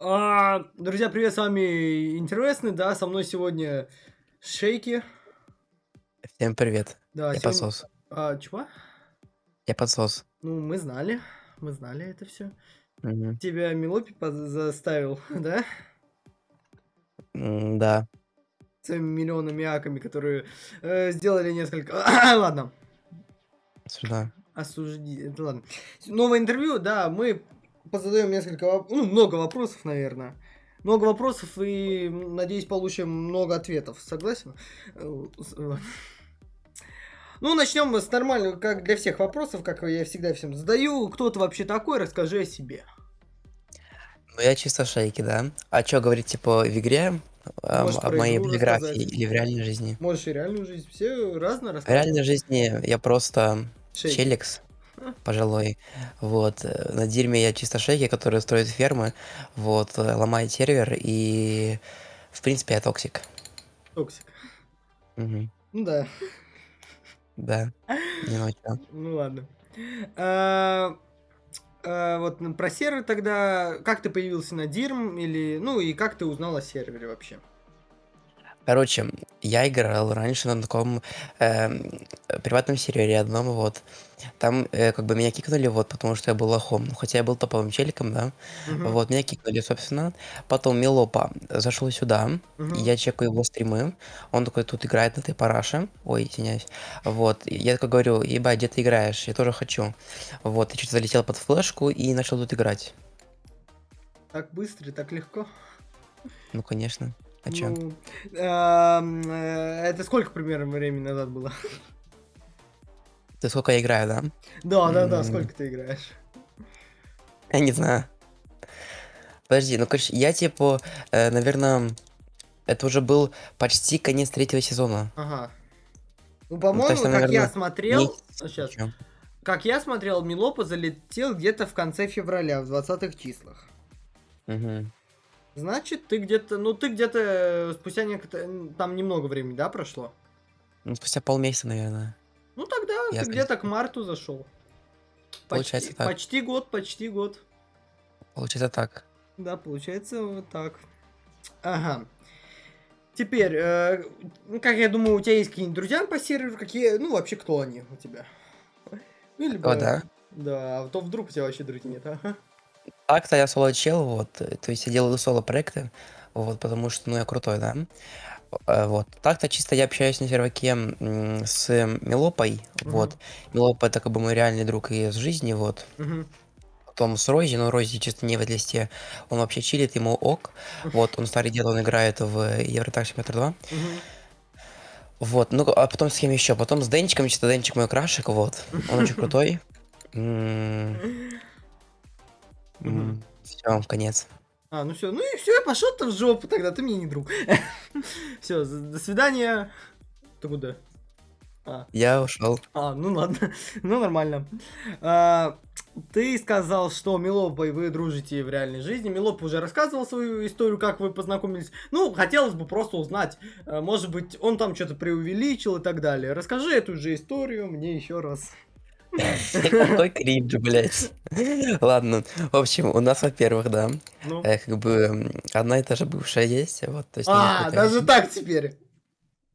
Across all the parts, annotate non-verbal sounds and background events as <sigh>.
А, друзья, привет, с вами Интересный, да, со мной сегодня Шейки. Всем привет. Да, Я сегодня... подсос. А, чего? Я подсос. Ну, мы знали, мы знали это все. Мгм. Тебя Милопи заставил, <laughs> да? М, Да. Своими миллионами аками, которые э, сделали несколько... <coughs> Ладно, Сюда. осужди... это Ладно. Новое интервью, да, мы позадаем несколько... воп- Ну, много вопросов, наверное. Много вопросов и, надеюсь, получим много ответов. Согласен? Э. Ну, начнем с нормального, как для всех вопросов, как я всегда всем задаю. Кто ты вообще такой? Расскажи о себе. Ну я чисто шейки, да. А чё говорить, типа, в игре? Можешь о моей биографии рассказать. или в реальной жизни? Можешь и реальную жизнь. Все разно В рассказывать. реальной жизни я просто Шейки. челикс, Пожалуй. Вот. э, На Дирме я чисто шейки, которые строят фермы, вот, э, ломает сервер, и, в принципе, я токсик. Токсик. Мгм. Ну да. Да. Не чё. Ну ладно. А, а, вот про сервер тогда. Как ты появился на Дирм? Или. Ну и как ты узнал о сервере вообще? Короче, я играл раньше на таком эм, приватном сервере одном, вот. Там э, как бы меня кикнули, вот, потому что я был лохом. Ну, Хотя я был топовым челиком, да. Мгм, Вот, меня кикнули, собственно. Потом Милопа зашел сюда, мгм. я чекаю его стримы. Он такой тут играет на этой параше. Ой, извиняюсь. Вот, я такой говорю, ебать, где ты играешь? Я тоже хочу. Вот, и что-то залетел под флешку и начал тут играть. Так быстро и так легко. Ну, конечно. А чё? Ну, ам, э, это сколько примерно времени назад было? Ты сколько я играю, да? Да, да, да, сколько ты играешь? Я не знаю. Подожди, ну, короче, я, типа, наверное, это уже был почти конец третьего сезона. Ага. Ну, Ну, по-моему, есть, как я смотрел. Сейчас. ещё. Как я смотрел, Милопа залетел где-то в конце февраля, в 20 числах. Мгм. Значит, ты где-то, ну ты где-то э, спустя некоторое, там немного времени, да, прошло? Ну, спустя полмесяца, наверное. Ну тогда Я ты где-то к марту зашел. Получается почти, так. почти год, почти год. Получается так. Да, получается вот так. Ага. Теперь, э, ну, как я думаю, у тебя есть какие-нибудь друзья по серверу, какие, ну вообще кто они у тебя? Ну, либо, О, да. да, а то вдруг у тебя вообще друзей нет, ага. Так-то я соло-чел, вот, э, то есть я делаю соло-проекты, вот, потому что, ну, я крутой, да. Э, Вот. Так-то чисто я общаюсь на серваке с Милопой, вот. Милопа это как бы мой реальный друг из жизни, вот. Мгм. Потом с Рози, но Рози чисто не в листе, он вообще чилит, ему ок. Вот, он старый дед, он играет в Евротак Симулятор 2. Мгм. Вот, ну, а потом с кем еще? Потом с Денчиком, чисто Денчик мой крашик, вот. Он очень <laughs> крутой. Мгм. Все, конец. А, ну все, ну и все, пошел ты в жопу тогда, ты мне не друг. <laughs> Все, до свидания. Ты куда? А, Я ушел. а, ну ладно, <laughs> ну нормально. А, ты сказал, что Милопой вы дружите в реальной жизни. Милоп уже рассказывал свою историю, как вы познакомились. Ну, хотелось бы просто узнать, э, может быть, он там что-то преувеличил и так далее. Расскажи эту же историю мне еще раз. <laughs> Какой кринж, блядь. Ладно, в общем, у нас, во-первых, да, Ну. э, как бы одна и та же бывшая есть, вот, то есть... А, даже так теперь.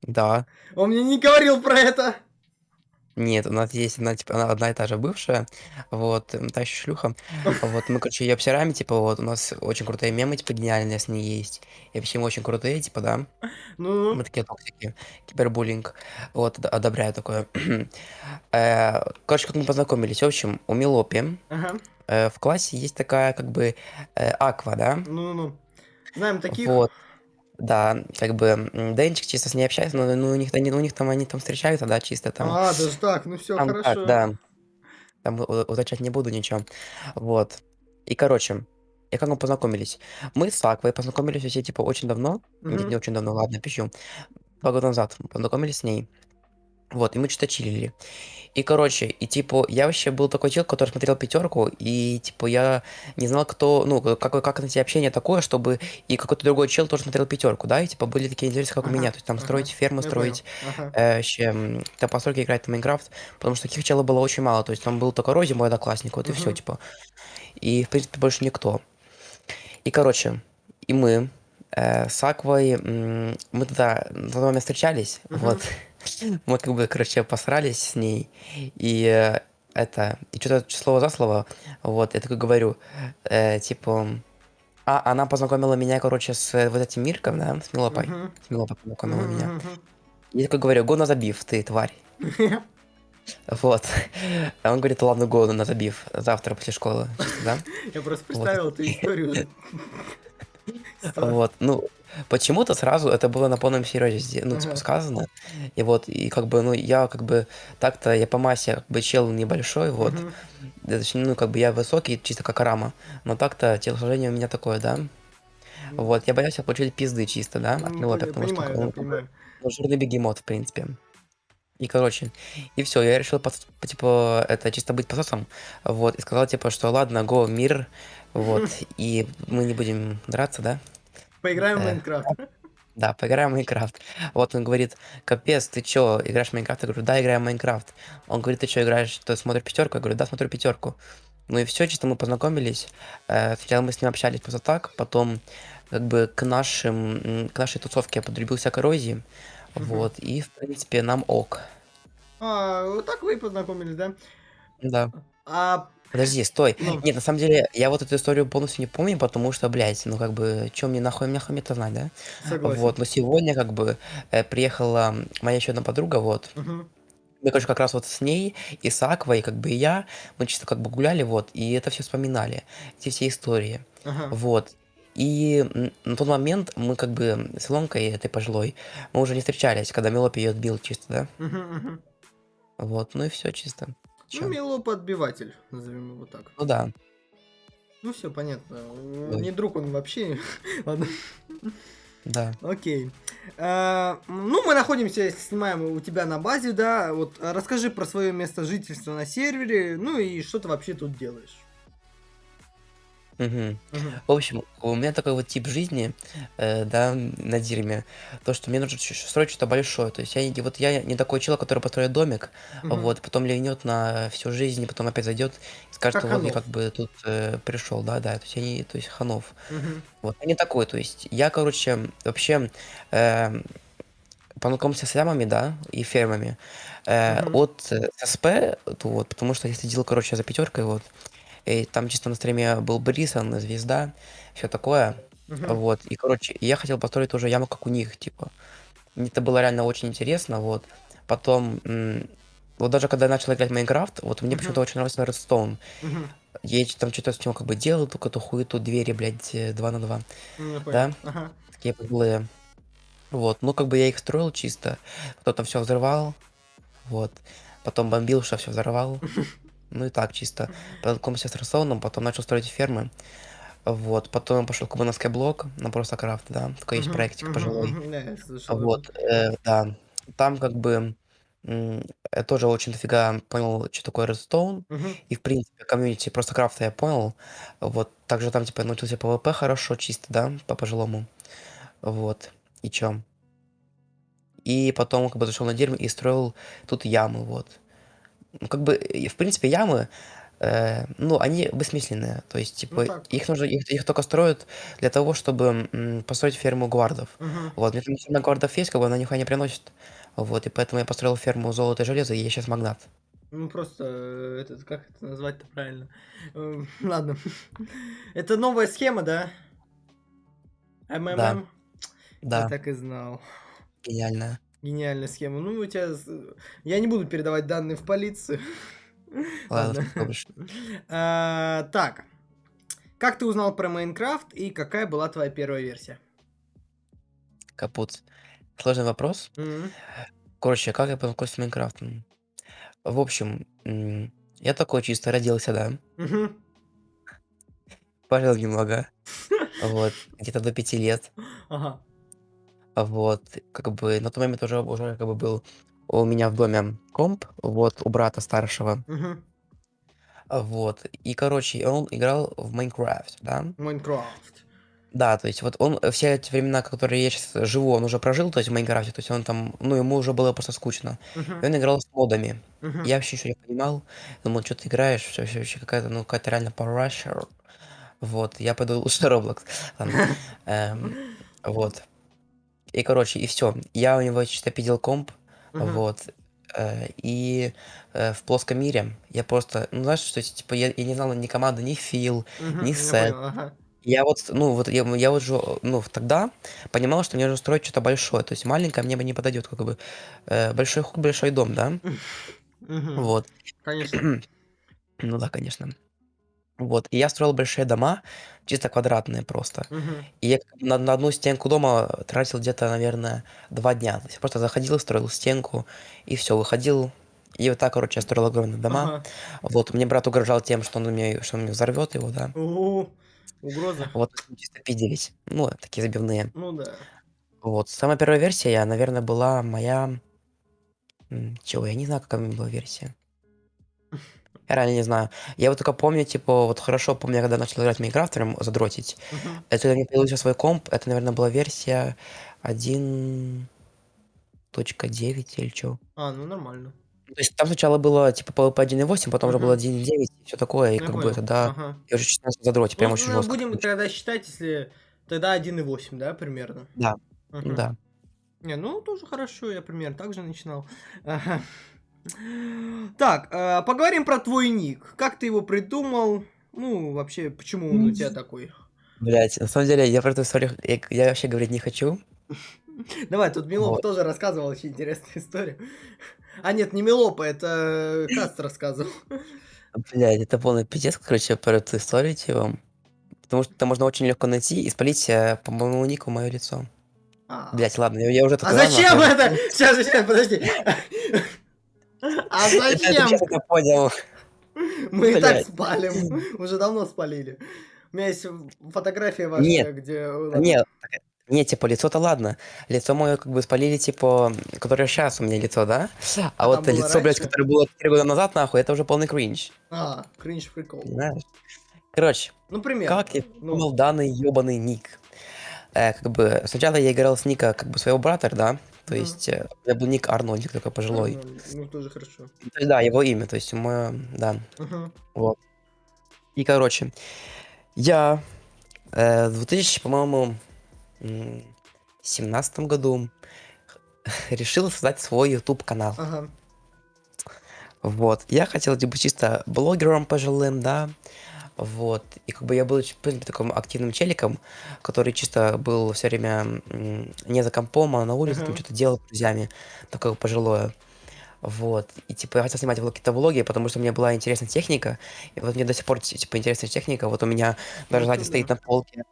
Да. Он мне не говорил про это. Нет, у нас есть одна, типа, она одна и та же бывшая, вот, м, та еще шлюха, вот, мы, короче, ее обсираем, типа, вот, у нас очень крутые мемы, типа, гениальные с ней есть, и вообще мы очень крутые, типа, да, Ну, мы такие токсики, кибербуллинг, вот, од- одобряю такое. <clears throat> Э, Короче, как мы познакомились, в общем, у Милопи ага. э, в классе есть такая, как бы, э, Аква, да, Ну-ну-ну. Знаем таких. вот, да, как бы, Денчик чисто с ней общается, но ну, у них, они, у них там, они там встречаются, да, чисто там, А, даже так, ну все, Там хорошо. так, да. Там уточнять не буду ничего. Вот. И, короче, и как мы познакомились? Мы с Аквой познакомились вообще, типа, очень давно. Не, Мгм. не очень давно, ладно, пищу. Два года назад мы познакомились с ней. Вот, и мы что-то чилили. И, короче, и, типа, я вообще был такой человек, который смотрел пятерку, и, типа, я не знал, кто, ну, как, как найти общение такое, чтобы и какой-то другой чел тоже смотрел пятерку, да, и, типа, были такие интересы, как у Ага, меня, то есть там ага, строить фермы, я строить, понял. Ага. э, вообще, м, там постройки играть в Майнкрафт, потому что таких челов было очень мало, то есть там был только Рози, мой одноклассник, вот и все, типа. И, в принципе, больше никто. И, короче, и мы э, с Аквой, м, мы тогда на тот момент встречались, вот. Мгм. <laughs> Мы как бы, короче, посрались с ней, и э, это, и что-то слово за слово, вот, я такой говорю, э, типа, а, она познакомила меня, короче, с вот этим Мирком, да, с Милопой. Мгм. С Милопой познакомила меня. Мгм. И я такой говорю, го на забив, ты тварь. <laughs> Вот. А он говорит, ладно, го на забив, завтра после школы, да? <laughs> Я просто Вот. представил эту историю. Вот, ну, почему-то сразу это было на полном серьезе, ну, типа, Ага. сказано. И вот, и как бы, ну, я как бы, так-то я по массе, как бы, чел небольшой, вот. Мгм. Да, Точнее, ну, как бы я высокий, чисто как Арама. Но так-то телосложение у меня такое, да. Вот, я боялся получить пизды чисто, да, от Ну, потому что Понимаю, да, он как бы, понимаю. ну, жирный бегемот, в принципе. И, короче, и все, я решил, типа, это чисто быть пососом, вот, и сказал, типа, что ладно, го, мир, вот, и мы не будем драться, да, Поиграем в Э, Майнкрафт. да, поиграем в Майнкрафт. Вот он говорит, капец, ты чё, играешь в Майнкрафт? Я говорю, да, играем в Майнкрафт. Он говорит, ты чё, играешь, ты смотришь пятерку? Я говорю, да, смотрю пятерку. Ну и все, чисто мы познакомились. Э, Сначала мы с ним общались просто так, потом как бы к нашим, к нашей тусовке я подрубился коррозии. Мгм. Вот, и в принципе нам ок. А, вот так вы и познакомились, да? Да. А, Подожди, стой. ну, Нет, на самом деле, я вот эту историю полностью не помню, потому что, блядь, ну как бы, чё мне нахуй, мне нахуй это знать, да? согласен. Вот, но сегодня как бы э, приехала моя еще одна подруга, вот. Мгм. Мы, короче, как раз вот с ней и с Аквой, как бы и я, мы чисто как бы гуляли, вот, и это все вспоминали, эти все истории, Ага. вот. И на тот момент мы как бы с Илонкой этой пожилой, мы уже не встречались, когда Мелопи ее отбил чисто, да? Мгм, мгм. Вот, ну и все чисто. Ну, Чё? мелоподбиватель, назовем его так. Ну да, Ну, все понятно. Ой. Не друг он вообще. <laughs> Ладно. да. Окей. А, ну, мы находимся, снимаем у тебя на базе, да. Вот а, расскажи про свое место жительства на сервере, ну и что ты вообще тут делаешь. Мгм. Мгм. В общем, у меня такой вот тип жизни, э, да, на Дирме, то, что мне нужно чё- строить что-то большое. То есть я, не- вот я не такой человек, который построит домик, Мгм. вот, потом ленет на всю жизнь, и потом опять зайдет и скажет, Как что вот я Ханов. как бы тут э, пришел, да, да, то есть я не, то есть Ханов. Мгм. Вот, я не такой, то есть я, короче, вообще э, познакомился с лямами, да, и фермами э, Мгм. от э, СП, то вот, потому что я следил, короче, за пятеркой, вот, и там чисто на стриме был Брисон, звезда, все такое, Мгм. вот, и, короче, я хотел построить тоже яму, как у них, типа, мне это было реально очень интересно, вот, потом, вот даже когда я начал играть в Майнкрафт, вот мне Мгм. почему-то очень нравился Redstone, Мгм. я там что-то с него как бы делал, только эту хуету двери, блядь, э, 2 на 2, Ну, я да. Ага. такие подлые. Вот, ну как бы я их строил чисто, кто-то все взрывал, вот, потом бомбил, что все взорвал, <laughs> ну и так чисто. Познакомился с Росоном, потом начал строить фермы, вот, потом пошел на Skyblock, на просто крафт, да, такой есть проектик пожилой, <laughs> вот, э, да, там как бы я тоже очень дофига понял, что такое Redstone, и в принципе комьюнити просто крафта я понял, вот, также там типа научился PvP хорошо, чисто, да, по пожилому, вот, и чё. И потом как бы зашел на дерьмо и строил тут ямы, вот. Ну, как бы, в принципе, ямы, э, ну, они бессмысленные. То есть, Ну типа, так. их нужно, их, их только строят для того, чтобы м, построить ферму гвардов. Мгм. Вот, мне там ферма гвардов есть, как бы она нихуя не приносит. Вот, и поэтому я построил ферму золота и железа, и я сейчас магнат. Ну, просто, э, этот, как это назвать-то правильно? Эм, <laughs> Ладно. Это новая схема, да? МММ? Я Да, так и знал. гениально. Гениальная схема. Ну, у тебя... с- Я не буду передавать данные в полицию. <laughs> Ладно. А, Так. Как ты узнал про Майнкрафт и какая была твоя первая версия? Капут. Сложный вопрос. Короче, как я познакомился с Майнкрафтом? В общем, я такой чисто родился, да. Мгм. Пожил немного. <laughs> Вот, где-то до пяти лет. Ага. Вот, как бы на тот момент уже, уже как бы был у меня в доме комп, вот, у брата старшего. Мгм. Вот, и, короче, он играл в Майнкрафт, да. Майнкрафт. Да, то есть вот он э, все эти времена, которые я сейчас живу, он уже прожил, то есть в Майнкрафте, то есть он там, ну, ему уже было просто скучно. И Мгм. он играл с модами. Мгм. Я вообще ничего не понимал. Думал, что ты играешь, вообще, вообще какая-то, ну, какая-то реально парашер. Вот, я пойду лучше Roblox. Ладно. <laughs> Эм, вот. И, короче, и все. Я у него чисто пидел комп, Мгм. вот. э, И э, в плоском мире я просто, ну, знаешь, что типа я, я не знал ни команды, ни фил, Мгм, ни сет. ага. Я вот, ну, вот я, я вот же, ну, тогда понимал, что мне нужно строить что-то большое. То есть маленькое мне бы не подойдет, как бы. Э, большой хуй, большой дом, да? <laughs> Мгм. Вот. Конечно. <clears throat> Ну да, конечно. Вот. И я строил большие дома, чисто квадратные просто. Мгм. И я на, на одну стенку дома тратил где-то, наверное, два дня. То есть я просто заходил, строил стенку, и все, выходил. И вот так, короче, я строил огромные дома. Ага. Вот, мне брат угрожал тем, что он мне, что он мне взорвет его, да. О, угроза. Вот, чисто пиделись. Ну, такие забивные. Ну да. Вот, самая первая версия, я, наверное, была моя... Чего, я не знаю, какая у меня была версия. Я реально не знаю. Я вот только помню, типа, вот хорошо помню, когда начал играть в Майнкрафт, прям задротить. Мгм. Это когда мне появился свой комп, это, наверное, была версия 1.9 или что. А, ну нормально. То есть там сначала было типа PvP 1.8, потом уже было Мгм. 1.9 и все такое, и Ну, я как бы понял. тогда Ага. я уже честно задротить, прям Ну, очень ну, жестко. будем тогда считать, если тогда 1,8, да, примерно? Да, Мгм. да. Не, ну тоже хорошо, я примерно так же начинал. Ага. <laughs> Так, а, поговорим про твой ник. Как ты его придумал? Ну, вообще, почему он у тебя такой? Блять, на самом деле, я про эту историю, я, я вообще говорить не хочу. <laughs> Давай, тут Милоп Вот. тоже рассказывал очень интересную историю. А нет, не Милопа, это Каст рассказывал. Блять, это полный пиздец, короче, про эту историю типа. Потому что это можно очень легко найти и спалить э, по моему нику мое лицо. А, Блять, ладно, я, я уже а зачем это? Сейчас, сейчас, подожди. <laughs> А Это, это зачем? я понял. Мы и так Блядь. спалим. Уже давно спалили. У меня есть фотография ваша, Нет, где... Нет, не, типа, лицо-то ладно. Лицо мое как бы спалили, типа, которое сейчас у меня лицо, да? А, А вот лицо, блядь, раньше? которое было 4 года назад, нахуй, это уже полный кринж. А, кринж прикол. Понимаешь? Короче, Ну, пример. как я Ну. придумал данный ебаный ник? Э, как бы, сначала я играл с ника, как бы, своего брата, да? То Мгм. есть, э, у меня был ник Арнольдик такой пожилой. Ну, Ну, тоже хорошо. То есть, да, его имя, то есть, мое, да. Вот. И, короче, я э, в 2000, по-моему, м, 17 году <laughs> решил создать свой YouTube канал. Ага. Вот. Я хотел типа чисто блогером пожилым, да. Вот. И как бы я был, в принципе, таким активным челиком, который чисто был все время м, не за компом, а на улице, там Мгм. что-то делал с друзьями, такое пожилое. Вот. И типа я хотел снимать влог- какие-то влоги, потому что мне была интересна техника. И вот мне до сих пор типа интересна техника. Вот у меня даже Ну, сзади это стоит да. на полке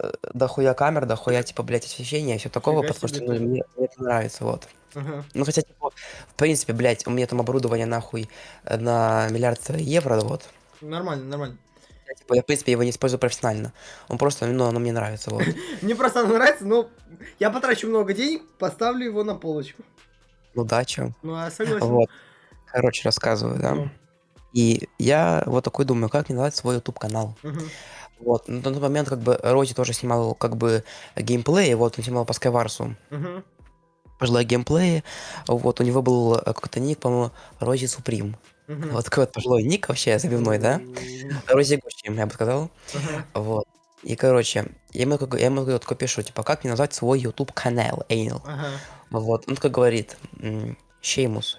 э, дохуя камер, дохуя типа, блядь, освещения и все такого, Фига потому что себе ну, ты. мне, мне это нравится, вот. Ага. Ну, хотя, типа, в принципе, блядь, у меня там оборудование нахуй э, на миллиард евро, вот. Нормально, нормально. Я, типа, я, в принципе, его не использую профессионально. Он просто, ну, оно мне нравится, вот. <laughs> Мне просто оно нравится, но я потрачу много денег, поставлю его на полочку. Ну, да, чё. Ну, а согласен. Вот. Короче, рассказываю, да. Ну. И я вот такой думаю, как мне назвать свой YouTube-канал. Вот. На тот момент, как бы, Рози тоже снимал, как бы, геймплей, вот, он снимал по Скайварсу. Мгм. Пожилой геймплей. Вот, у него был э, какой-то ник, по-моему, Рози Суприм. Вот такой вот пожилой ник вообще, забивной, да? Рози Гуччи, я бы сказал. Вот. И, короче, я ему, я ему вот такой пишу, типа, как мне назвать свой YouTube канал. Ага. Вот. Он такой говорит, Шеймус.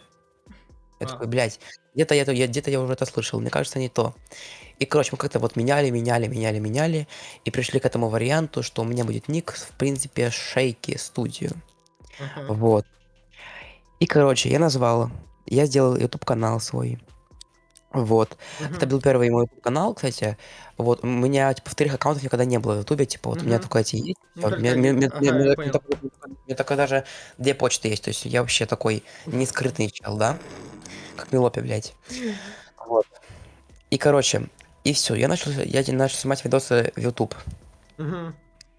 Я А. такой, блядь, где-то я, я, где-то я уже это слышал, мне кажется, не то. И, короче, мы как-то вот меняли, меняли, меняли, меняли, и пришли к этому варианту, что у меня будет ник, в принципе, Шейки Студию. Ага. Вот. И, короче, я назвал, я сделал YouTube канал свой. Вот. Это Мгм. был первый мой YouTube канал, кстати. Вот, у меня, типа, вторых аккаунтов никогда не было в Ютубе, типа, вот у меня только эти есть. Ну. У меня- Ага, У меня только даже две почты есть, то есть я вообще такой не скрытный чел, да? Как Милопи, блядь. Вот. И, короче, и все, я начал, я начал снимать видосы в YouTube. Мгм.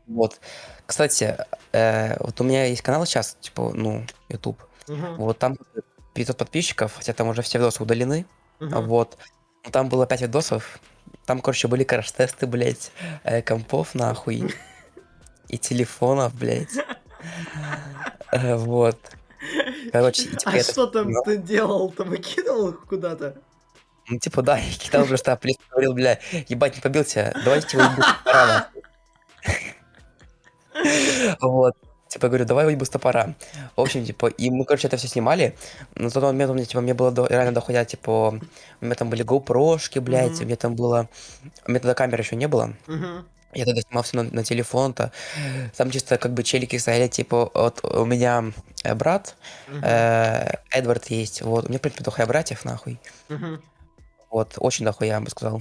Вот. Кстати, э, вот у меня есть канал сейчас, типа, ну, YouTube. Мгм. Вот там 500 подписчиков, хотя там уже все видосы удалены. Мгм. Вот. Там было 5 видосов. Там, короче, были краш-тесты, блядь, э, компов, нахуй. И телефонов, блядь. Э, Вот. Короче, типа А что там ты делал? Там выкидывал их куда-то? Ну, типа, да, я кидал просто плюс говорил, бля, ебать, не побился, давайте его нахуй. <laughs> Вот. Типа, говорю, давай с топора. В общем, типа, и мы, короче, это все снимали. На тот момент у меня, типа, мне было до- реально доходя, типа, у меня там были GoPro-шки, блядь, Мгм. у меня там было... У меня тогда камеры еще не было. Мгм. Я тогда снимал все на, на телефон-то. Там чисто как бы челики стояли, типа, вот у меня э, брат, Мгм. э, Эдвард есть, вот, у меня, в принципе, дохуя братьев, нахуй. Мгм. Вот, очень дохуя, я бы сказал.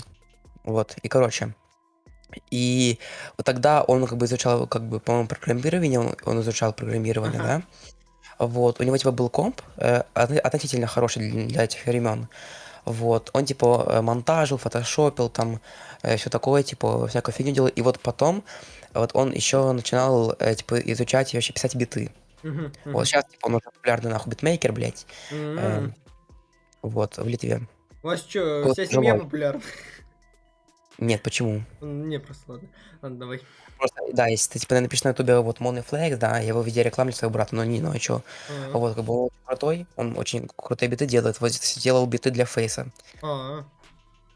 Вот, и короче. И вот тогда он как бы изучал, как бы, по-моему, программирование, он, он изучал программирование, Ага. да. Вот, у него, типа, был комп, э, отно- относительно хороший для, для этих времен. Вот, он, типа, э, монтажил, фотошопил, там, все такое, типа, всякую фигню делал. И вот потом, вот он еще начинал, э, типа, изучать и вообще писать биты. Мгм. Вот Мгм. сейчас, типа, он уже популярный, нахуй, битмейкер, блядь. М. эм, Вот, в Литве. У вас что, вот вся семья популярна? Нет, почему? Не, просто ладно. Ладно, давай. Просто, да, если ты, типа, напишешь на ютубе вот Money Flex, да, я его везде рекламлю своего брата, но не, ну а чё? А, Вот, как бы он очень крутой, он очень крутые биты делает, вот сделал биты для Фейса. а,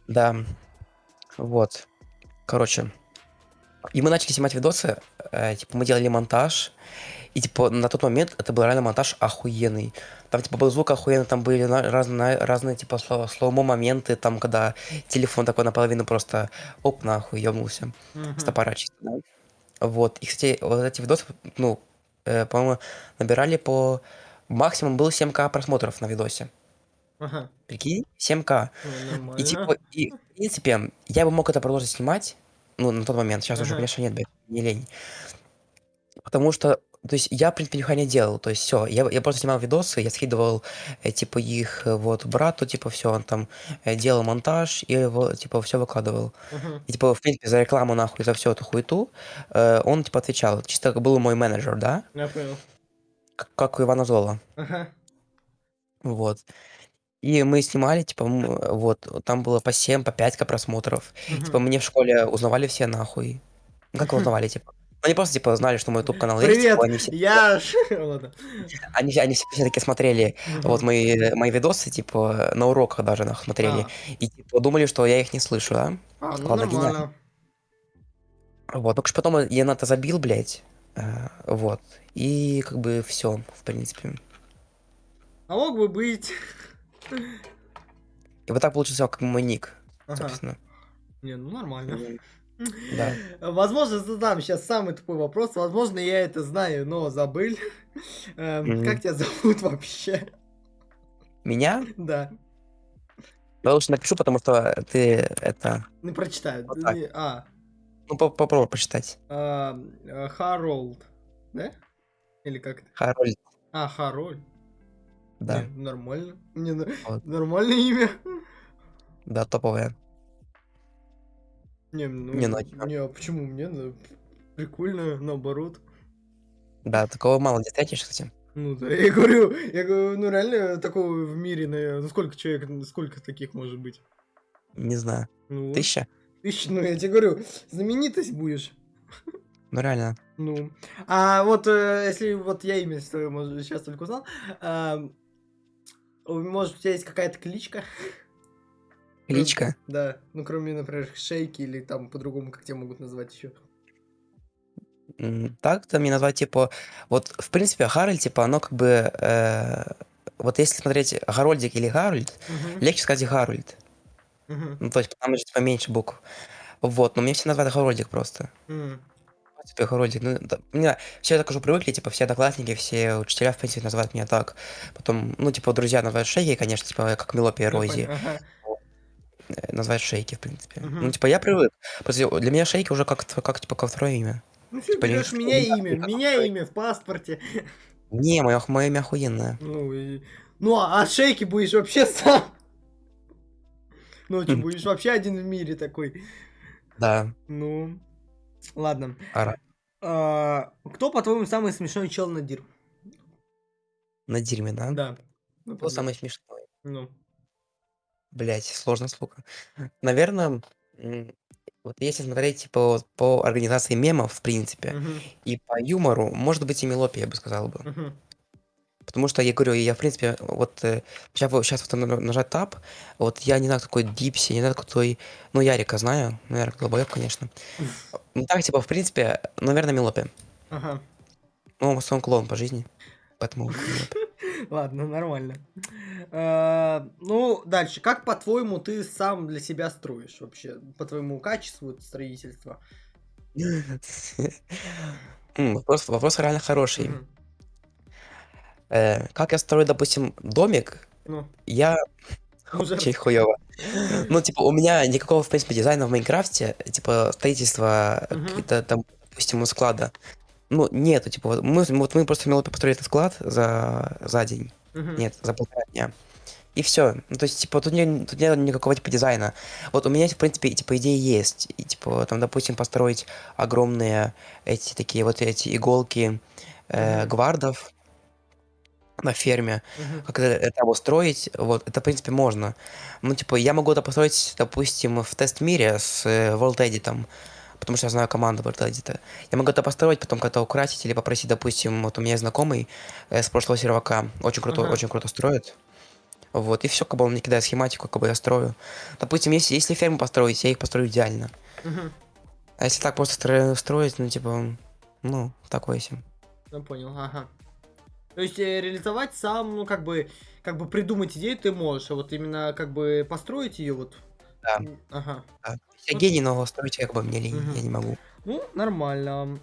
Да, вот, короче. И мы начали снимать видосы, э, типа, мы делали монтаж, и, типа, на тот момент это был реально монтаж охуенный. Там, типа, был звук охуенный, там были разные, разные типа, сло- слоумо моменты, там, когда телефон такой наполовину просто, оп, нахуй, ёбнулся. С мгм. топора чисто, да? Вот, и, кстати, вот эти видосы, ну, э, по-моему, набирали по... Максимум был 7к просмотров на видосе. Ага. Прикинь, 7к. Ну, И, типа, нормально. и, в принципе, я бы мог это продолжить снимать, ну, на тот момент, сейчас уже, Ага. конечно, нет, блядь, не лень. Потому что, то есть, я, в принципе, нихуя не делал, то есть, все, я, я просто снимал видосы, я скидывал, э, типа, их, э, вот, брату, типа, все, он там э, делал монтаж и, его, типа, все выкладывал. Мгм. И, типа, в принципе, за рекламу, нахуй, за всю эту хуету, э, он, типа, отвечал. Чисто как был мой менеджер, да? Я понял. Как, как у Ивана Зола. Ага. Вот. И мы снимали, типа, м, вот, там было по 7, по 5 просмотров. Типа, Мгм. мне в школе узнавали все, нахуй. Ну, как узнавали, типа? Они просто, типа, знали, что мой YouTube-канал есть, Привет, типа, они все, я... <laughs> Ладно. они, они все, все таки смотрели вот Мгм. мои, мои видосы, типа, на уроках даже, нахуй, смотрели. А, И, типа, думали, что я их не слышу, да? а, ну Ладно, гениально. нормально. Вот, только ж потом я на это забил, блядь. э, Вот. И как бы все, в принципе. А мог бы быть... И вот так получился как мой ник, Ага. собственно. Не, ну нормально. Да. Возможно, задам сейчас самый тупой вопрос. Возможно, я это знаю, но забыл. Эм, Мгм. Как тебя зовут вообще? Меня? Да. Я лучше напишу, потому что ты это... Не прочитаю. Вот так. А, Ну, по- попробуй почитать. а, э, Харолд. Да? Или как это? Харольд, А, Харольд. да. Не, нормально. Не, Вот. нормальное имя. Да, топовая. Не, ну, Не, ну, не, а почему мне? Ну, Прикольно, наоборот. Да, такого мало где встретишь, кстати. Ну да, я говорю, я говорю, ну реально такого в мире, наверное, ну сколько человек, ну, сколько таких может быть? Не знаю. Ну. Тысяча? Тысяч, ну я тебе говорю, знаменитость будешь. Ну, реально. Ну, а вот э, если вот я имя свое, может, сейчас только узнал, у- может, у тебя есть какая-то кличка? Кличка. Да, ну кроме, например, Шейки или там по-другому, как тебя могут назвать еще. М, Так-то мне назвать, типа... Вот, в принципе, Харальд, типа, оно как бы... э, Вот если смотреть Гарольдик или Гарольд, легче сказать Гарольд. Ну, то есть там же типа меньше букв. Вот, но мне все называют Гарольдик просто. Типа Гарольдик. Ну, да, мне все так уже привыкли, типа, все одноклассники, все учителя, в принципе, называют меня так. Потом, ну, типа, друзья называют Шейки, конечно, типа, как Мелопия Рози. э, Называют Шейки, в принципе. Мгм. Ну, типа, я привык. Просто для меня Шейки уже как, как, типа, как второе имя. Ну все, Типа, берешь меня имя, меня имя в паспорте. <laughs> Не, мое, мое имя охуенное. Ну, и- ну а от шейки будешь вообще сам. <laughs> Ну, что, Хм. будешь вообще один в мире такой. Да, Ну, ладно. ара. А, кто, по-твоему, самый смешной чел на дир? На дерьме, да? Да. Ну, Кто самый смешной? Ну, Блять, сложно слуха. Наверное, вот если смотреть типа вот по организации мемов, в принципе, мгм, и по юмору, может быть, и Мелопия, я бы сказал бы. мгм. Потому что я говорю, я в принципе, вот э, сейчас, вот, сейчас вот на- нажать Tab, вот я не знаю, такой Дипси, не знаю, кто такой, ну, Ярика знаю, ну, Ярик долбоёб, конечно. <laughs> Ну, так, типа, в принципе, наверное, Милопе. Ага. Ну, он клоун по жизни, поэтому <laughs> Милопе. <laughs> Ладно, нормально. А, Ну, дальше. Как, по-твоему, ты сам для себя строишь вообще? По твоему качеству строительства? <laughs> Вопрос, вопрос реально хороший. Э, Как я строю, допустим, домик, Ну, я <laughs> очень хуёво. Ну, типа, у меня никакого, в принципе, дизайна в Майнкрафте, типа, строительства какие-то там, допустим, у склада, ну, нету, типа, вот мы, вот мы просто мило построили этот склад за, за день, Мгм. нет, за полтора дня. И все. Ну, то есть, типа, тут, не, тут нет никакого, типа, дизайна. Вот у меня, в принципе, типа, идеи есть. И, типа, там, допустим, построить огромные эти такие вот эти иголки э, гвардов на ферме. Мгм. Как это, это обустроить, вот, это, в принципе, можно. Ну, типа, я могу это построить, допустим, в тест-мире с э, World Edit, потому что я знаю команду Edit. Я могу это построить, потом как-то украсить или попросить, допустим, вот у меня есть знакомый э, с прошлого сервака, очень круто, Ага. очень круто строит. Вот, и все, как бы он мне кидает схематику, как бы я строю. Допустим, если, если ферму построить, я их построю идеально. Мгм. А если так просто стро- строить, ну, типа, ну, такое себе. Я понял, ага. То есть э, реализовать сам, ну, как бы, как бы придумать идею ты можешь, а вот именно как бы построить ее вот. Да. Ага. Да. Я гений, но строить как бы мне лень, Мгм. я не могу. Ну, нормально.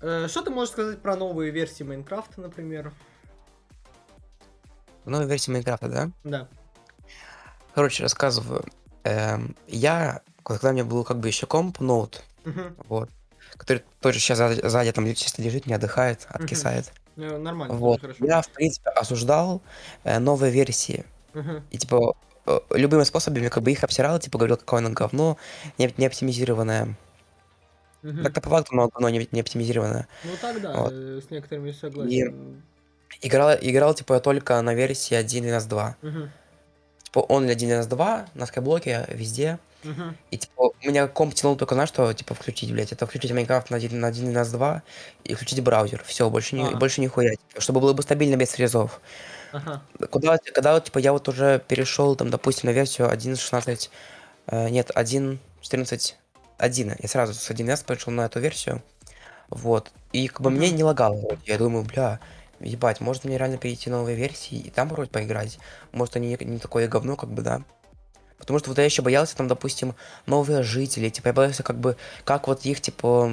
Э, Что ты можешь сказать про новые версии Майнкрафта, например? В новой версии Майнкрафта, да? Да. Короче, рассказываю. Эм, я, когда у меня был как бы еще комп, ноут, Мгм. вот, который тоже сейчас сзади, сзади там чисто лежит, не отдыхает, откисает. Э, Нормально, Вот. хорошо. Я, в принципе, осуждал э, новые версии. Мгм. И, типа, любыми способами как бы их обсирал, типа, говорил, какое оно говно, не, не оптимизированное. Мгм. Так-то по факту оно говно не, не оптимизированное. Ну тогда, Вот. э, с некоторыми согласен. Играл, играл, типа, я только на версии 1.12.2. Мгм. Типа, он 1.12.2, на скайблоке, везде. Мгм. И типа, у меня комп тянул только на что, типа, включить, блядь. Это включить Майнкрафт на 1 на 1 на 2 и включить браузер. Все, больше, не, А. больше нихуя. Типа, чтобы было бы стабильно без фрезов. Ага. Куда, когда, типа, я вот уже перешел, там, допустим, на версию 1.16, э, нет, 1.14, 1. Я сразу с 1С перешел на эту версию. Вот. И как бы мне Мгм. не лагало. Я думаю, бля, ебать, может мне реально перейти новые версии и там вроде поиграть. Может они не такое говно, как бы, да. Потому что вот я еще боялся, там, допустим, новые жители, типа, я боялся, как бы, как вот их, типа,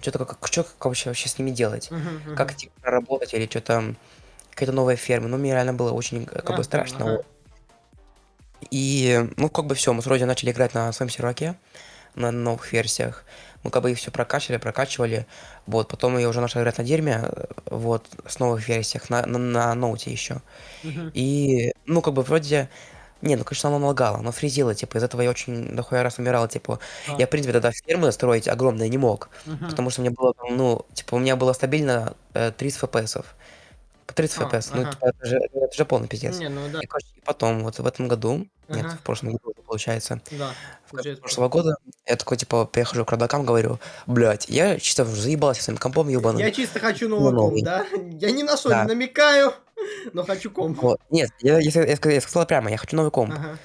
что-то, как, что вообще, вообще с ними делать, как, типа, проработать или что-то, какая-то новая ферма, ну, мне реально было очень, э, как бы, страшно. И, ну, как бы все, мы с Родией начали играть на своем серваке, на новых версиях, мы как бы их все прокачивали, прокачивали, вот, потом я уже начал играть на дерьме, вот, с новых версиях, на, на, на ноуте еще. И, ну, как бы вроде... Не, ну, конечно, оно лагало, оно фризило, типа, из этого я очень дохуя раз умирал, типа, А. я, в принципе, тогда фермы строить огромные не мог, потому что мне было, там, ну, типа, у меня было стабильно э, 30 фпс. По 30 А, фпс, ну, ага. типа, это же, это же полный пиздец. Не, ну да, И, короче, потом, вот в этом году, нет, Ага. в прошлом году, получается, да. в конце прошлого года, я такой, типа, прихожу к родакам, говорю, блядь, я чисто заебался своим компом ебаным. Я чисто хочу новый новый. комп, да? Я ни на что Да. не намекаю, <laughs> но хочу комп. Вот. Нет, я, я, я сказал, я сказал прямо, я хочу новый комп. Ага,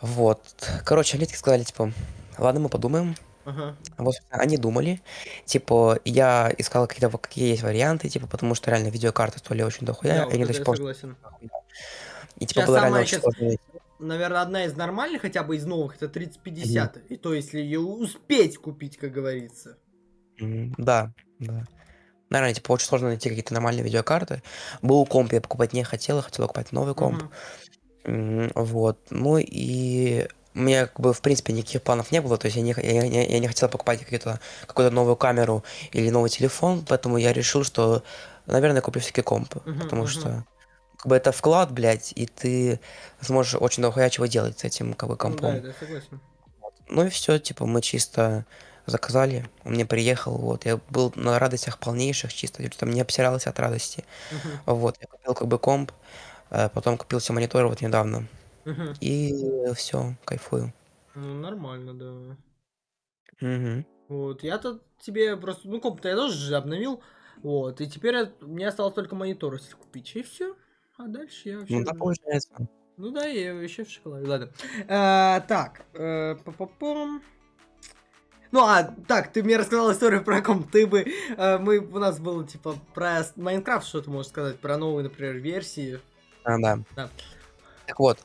Вот. Короче, они сказали, типа, ладно, мы подумаем. ага. Вот, они думали. Типа, я искал какие-то, какие есть варианты, типа, потому что реально видеокарты стоили очень дохуя, Да, и вот они до сих пор. И типа Щас было реально очень сложно. Наверное, одна из нормальных, хотя бы из новых, это 3050. И то, если ее успеть купить, как говорится. Да, да. Наверное, типа, очень сложно найти какие-то нормальные видеокарты. Был комп, я покупать не хотел, я хотел покупать новый комп. М, Вот. Ну и у меня как бы в принципе никаких планов не было, то есть я не, я, не- я не хотел покупать какие-то, какую-то новую камеру или новый телефон, поэтому я решил, что, наверное, куплю все-таки комп, Мгм, потому мгм. что как бы это вклад, блядь, и ты сможешь очень дохуя чего делать с этим как бы Ну да, компом. это я согласен. Ну и все, типа мы чисто заказали, он мне приехал, вот, я был на радостях полнейших чисто, я там не обсирался от радости, Мгм, вот, я купил как бы комп, э, потом купил себе монитор вот недавно, мгм. и все, кайфую. Ну, нормально, да. Мгм. Вот, я-то тебе просто, ну, комп-то я тоже же обновил. Вот, и теперь я- мне осталось только монитор если купить, и все. А дальше я вообще... Ну да, получается. Ну да, я вообще в шоколаде. Ладно. Э, так, э, па-па-пам. Ну, а, так, ты мне рассказал историю про ком ты бы... э, мы, у нас было, типа, про Майнкрафт, что ты можешь сказать, про новые, например, версии. А, да. Да. Так вот,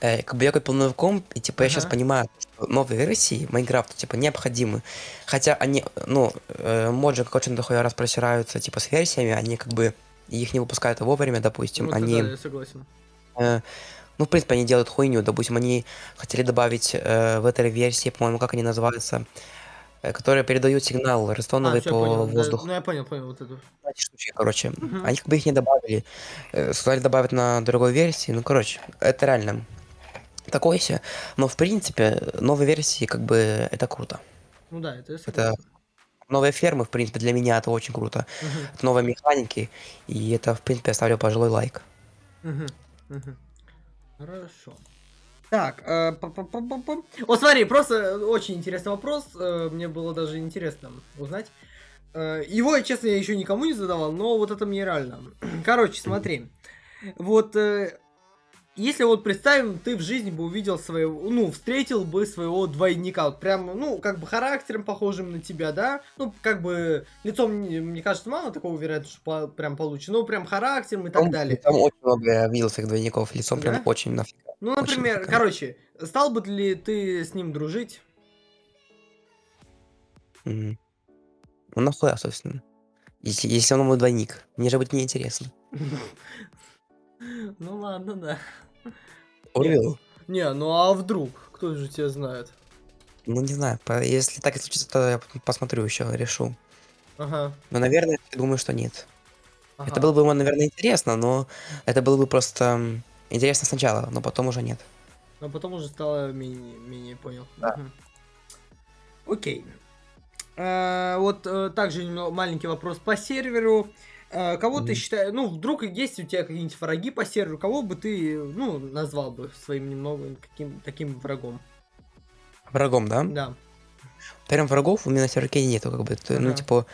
э, как бы я купил новый комп, и типа я сейчас Ага. понимаю, что новые версии Майнкрафта типа необходимы. Хотя они, ну, э, моджи как очень дохуя раз просираются типа с версиями, они как бы их не выпускают вовремя, допустим, Ну, они, да, я согласен. э, ну, в принципе, они делают хуйню, допустим, они хотели добавить э, в этой версии, по-моему, как они называются, э, которые передают сигнал А, рестовый все, по понял. да, воздуху. ну, я понял, понял вот эту. эти штучки, короче. Мгм. Они как бы их не добавили. Э, Сказали добавить на другой версии. Ну, короче, это реально такое себе. Но, в принципе, новые версии, как бы, это круто. Ну да, это Это. Новые фермы, в принципе, для меня это очень круто. Мгм, Это новые механики, и это, в принципе, я ставлю пожилой лайк. мгм, мгм. Хорошо. Так, э, па-па-па-па-па. О, смотри, просто очень интересный вопрос. э, Мне было даже интересно узнать. Э, Его, честно, я еще никому не задавал, но вот это мне реально. <clears throat> Короче, смотри. Вот э, если вот представим, ты в жизни бы увидел своего, ну, встретил бы своего двойника, вот прям, ну, как бы характером похожим на тебя, да? Ну, как бы лицом, не- мне кажется, мало такого вероятно, что по- прям получится, ну, прям характером и так Там, далее. там очень много я видел своих двойников, лицом Да? прям очень нафиг. Ну, Очень например, нафига. короче, стал бы ли ты с ним дружить? Мгм. Ну, нахуя, собственно. Если, если он мой двойник. Мне же будет неинтересно. <laughs> <laughs> Ну ладно, да. Урил. Не, ну а вдруг? Кто же тебя знает? Ну, не знаю, если так и случится, то я посмотрю еще, решу. Ага. Но, наверное, я думаю, что нет. Это ага. было бы, наверное, интересно, но это было бы просто интересно сначала, но потом уже нет. Но потом уже стало менее, менее понял. Да. Мгм. Окей. Э, вот э, также маленький вопрос по серверу. Э, кого ты Мгм. считаешь, ну, вдруг есть у тебя какие-нибудь враги по серверу, кого бы ты, ну, назвал бы своим немного каким таким врагом? Врагом, да? Да. Прям врагов у меня на серверке нету, как бы. т- Ну, типа,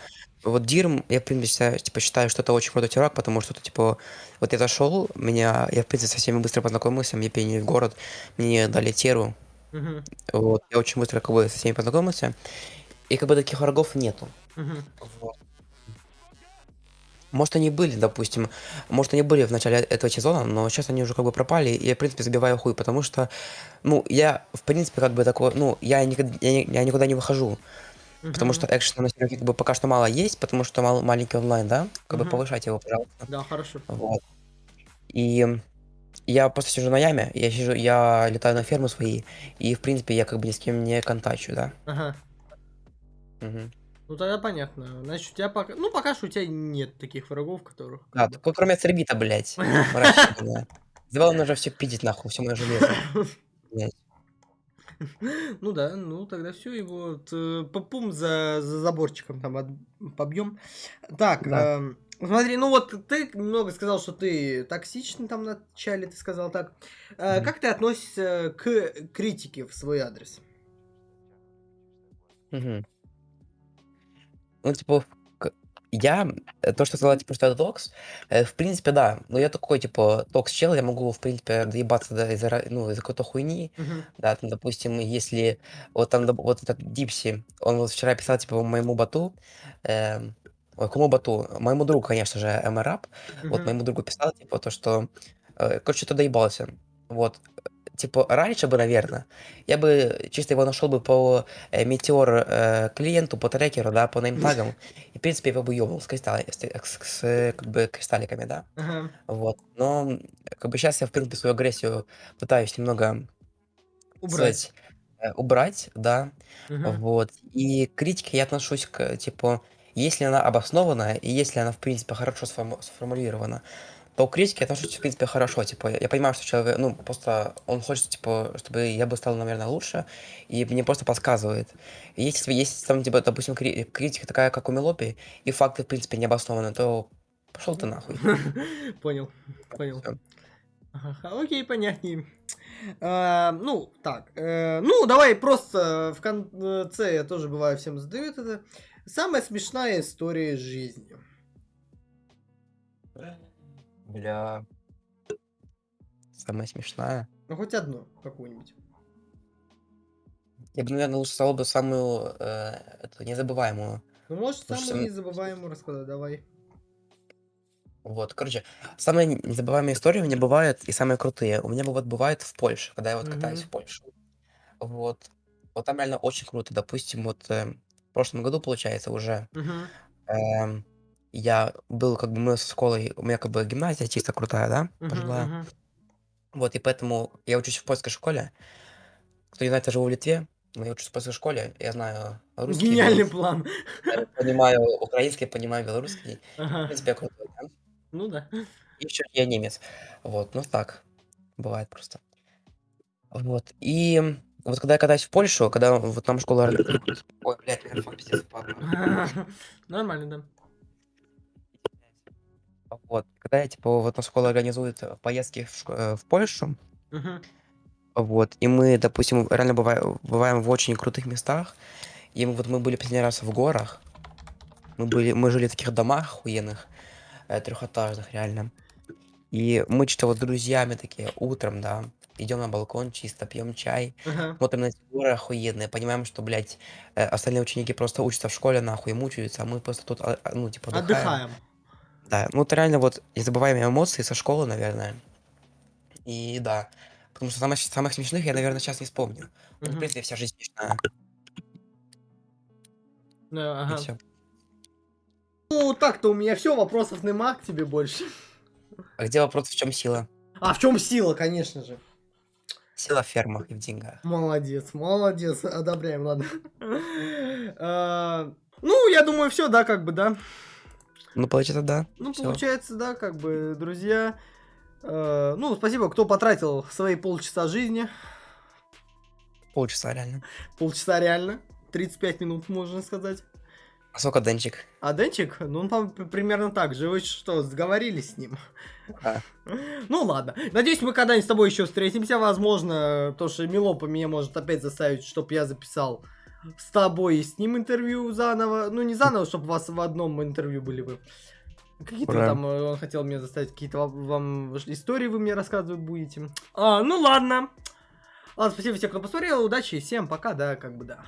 вот Дирм, я, в принципе, типа, считаю, что это очень крутой чувак, потому что, это, типа, вот я зашел, меня, я, в принципе, со всеми быстро познакомился, мне переняли в город, мне дали теру, Мгм. вот, я очень быстро, как бы, со всеми познакомился, и, как бы, таких врагов нету. Мгм. Вот. Может, они были, допустим, может, они были в начале этого сезона, но сейчас они уже как бы пропали, и я, в принципе, забиваю хуй, потому что, ну, я, в принципе, как бы такой, ну, я никогда, я, я никуда не выхожу, потому Мгм. что экшена на сервере как бы пока что мало есть, потому что мал- маленький онлайн, да, как бы Мгм. повышайте его, пожалуйста. Да, хорошо. Вот. И я просто сижу на яме, я сижу, я летаю на ферму свои, и, в принципе, я как бы ни с кем не контачу, да. Ага. Мгм. Ну тогда понятно. Значит, у тебя пока. Ну, пока что у тебя нет таких врагов, которых. Да, бы- только кроме Цербита, блядь, <laughs> Завал он уже все пиздить нахуй, все мое железо. Ну да, ну тогда все, его вот, э, попум за, за заборчиком там от- побьем. Так, Да. эм, смотри, ну вот ты много сказал, что ты токсичный там в начале, ты сказал так. Э. Как ты относишься к критике в свой адрес? Мгм. Ну, типа, я, э, то, что сказала, типа, что это токс, э, в принципе, да. Но я такой, типа, токс-чел, я могу, в принципе, доебаться да, из-за, ну, из-за какой-то хуйни. Мгм. Да, там, допустим, если вот там, доп- вот этот Дипси, он вот вчера писал, типа, моему боту, эм, ой, кому боту? Моему другу, конечно же, MRAP, вот Мгм. моему другу писал, типа, то, что, э, короче, что доебался. Вот, типа, раньше бы, наверное, я бы чисто его нашел бы по э, метеор э, клиенту, по трекеру, да, по неймтагам, и, в принципе, его бы ёбнул с, кристалли- с, с- с, как бы, кристалликами, да, Ага. вот. Но, как бы, сейчас я, в принципе, свою агрессию пытаюсь немного Убрать. сказать, э, убрать, да, Мгм. вот. И к критике я отношусь к, типа, если она обоснована, и если она, в принципе, хорошо сформу- сформулирована, то к критике я отношусь, в принципе, хорошо. Типа, я понимаю, что человек, ну, просто он хочет, типа, чтобы я бы стал, наверное, лучше, и мне просто подсказывает. И если, если там, типа, допустим, кри- критика такая, как у Мелопи, и факты, в принципе, не обоснованы, то пошел ты нахуй. <laughs> Понял, понял. Ага, окей, понятнее. А, ну, так. э, ну, давай просто в конце я тоже бываю всем задают это. Самая смешная история из жизни. Бля. Самая смешная. Ну, хоть одну какую-нибудь. Я бы, наверное, лучше сказал бы самую э, эту незабываемую. Ну, можешь Слушай, самую сам- незабываемую рассказать, давай. Вот, короче, самые не- незабываемые истории у меня бывают, и самые крутые. У меня вот бывает в Польше, когда я вот катаюсь в Польшу. Вот. Вот там реально очень круто. Допустим, вот э, в прошлом году, получается, уже Мгм. эм, я был, как бы, мы с школой, у меня как бы гимназия чисто крутая, да, Мгм, пожилая. мгм. Вот, и поэтому я учусь в польской школе. Кто не знает, я живу в Литве, но я учусь в польской школе, я знаю русский, Гениальный план. понимаю украинский, понимаю белорусский. В Ага. принципе, я крутой, да? Ну да. И еще я немец. Вот, ну так, бывает просто. Вот, и вот когда я катаюсь в Польшу, когда вот там школа... Ой, блядь, микрофон пиздец. <laughs> Нормально, да. Вот, когда я, типа, вот на школа организует э, поездки в, шко- э, в Польшу, Мгм. вот, и мы, допустим, реально бываем, бываем в очень крутых местах, и мы, вот мы были последний раз в горах, мы были, мы жили в таких домах охуенных, э, трехэтажных реально, и мы что-то вот с друзьями такие утром, да, идем на балкон чисто, пьем чай, Ага. смотрим на эти горы охуенные, понимаем, что, блядь, э, остальные ученики просто учатся в школе, нахуй, мучаются, а мы просто тут, а, а, ну, типа, отдыхаем. Отдыхаем. Да, ну это реально вот незабываемые эмоции со школы, наверное. И да, потому что самых, самых смешных я, наверное, сейчас не вспомню. Ну, в Мгм. принципе, вся жизнь смешная. И ага. всё. Ну, так-то у меня все, вопросов нема к тебе больше. А где вопрос, в чем сила? А в чем сила, конечно же. Сила в фермах и в деньгах. Молодец, молодец, одобряем, ладно. <laughs> А, Ну, я думаю, все, да, как бы, да. Ну, получается, да. Ну, Всё. получается, да, как бы, друзья. э, Ну, спасибо, кто потратил свои полчаса жизни. Полчаса реально. Полчаса реально. 35 минут, можно сказать. А сколько Денчик? А Денчик, ну, он там п- примерно так же. Вы что, сговорились с ним? Да. <laughs> Ну, ладно. Надеюсь, мы когда-нибудь с тобой еще встретимся. Возможно, то, что Милопа меня может опять заставить, чтобы я записал с тобой и с ним интервью заново. Ну, не заново, чтобы у вас в одном интервью были вы. Какие-то там, э, он хотел меня заставить, какие-то вам- истории вы мне рассказывать будете. А, ну ладно. Ладно, спасибо всем, кто посмотрел. Удачи, всем пока, да, как бы да.